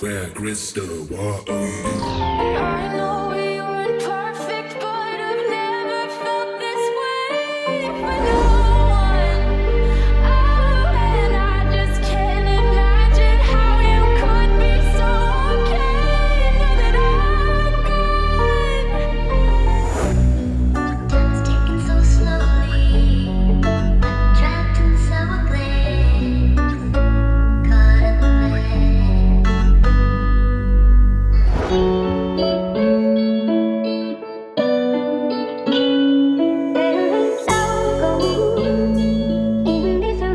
Where crystal, know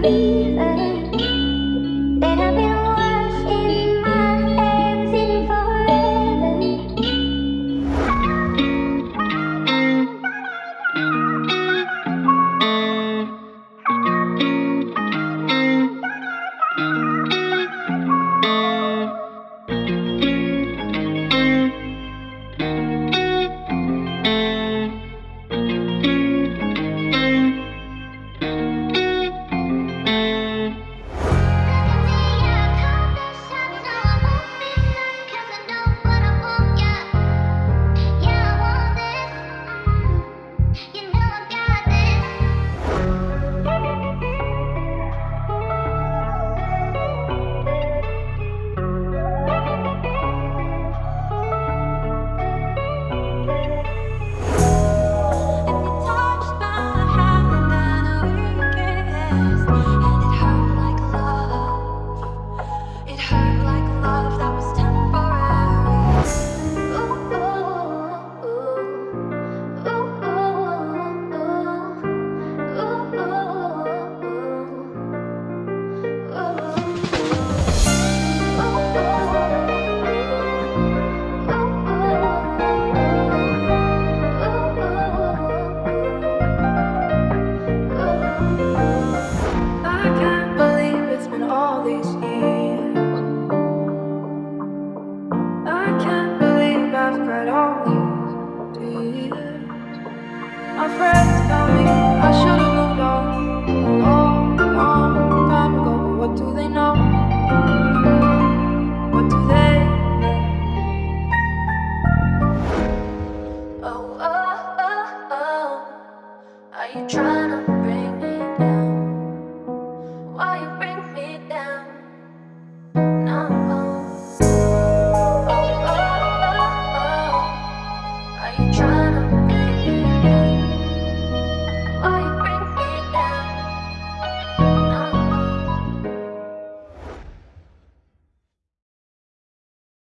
me. our friends.